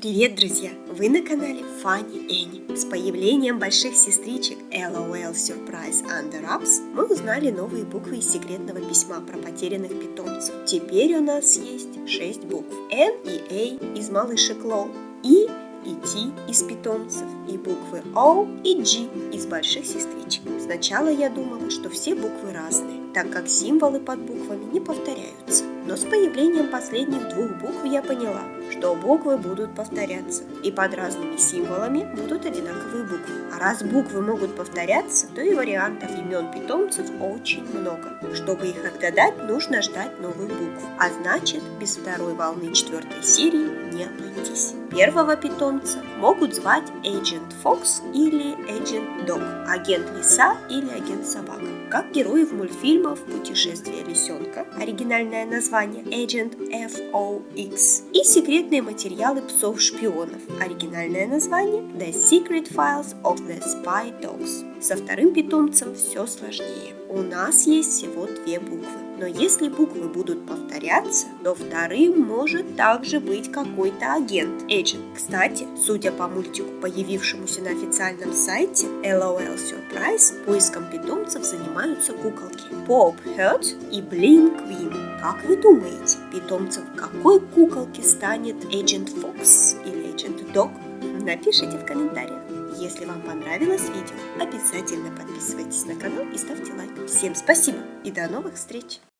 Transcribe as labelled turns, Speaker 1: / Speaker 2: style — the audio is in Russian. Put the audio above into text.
Speaker 1: Привет, друзья! Вы на канале Funny Annie. С появлением больших сестричек LOL Surprise Under Ups мы узнали новые буквы из секретного письма про потерянных питомцев. Теперь у нас есть 6 букв. N и A из малышек LOL, И и T из питомцев, и буквы O и G из больших сестричек. Сначала я думала, что все буквы разные, так как символы под буквами не повторяются. Но с появлением последних двух букв я поняла, что буквы будут повторяться, и под разными символами будут одинаковые буквы. А раз буквы могут повторяться, то и вариантов имен питомцев очень много. Чтобы их отгадать, нужно ждать новых букв, а значит, без второй волны четвертой серии не обойтись. Первого питомца могут звать Agent Fox или Agent Dog, агент лиса или агент собака. Как героев мультфильмов «Путешествие лисенка», оригинальное название Agent FOX и секретные материалы псов-шпионов, оригинальное название The Secret Files of the Spy Dogs. Со вторым питомцем все сложнее. У нас есть всего две буквы но если буквы будут повторяться, то вторым может также быть какой-то агент, agent. Кстати, судя по мультику, появившемуся на официальном сайте LOL Surprise, поиском питомцев занимаются куколки Pop Hurt и Bling Queen. Как вы думаете, питомцем какой куколки станет Agent Fox или Agent Dog? Напишите в комментариях. Если вам понравилось видео, обязательно подписывайтесь на канал и ставьте лайк. Всем спасибо и до новых встреч!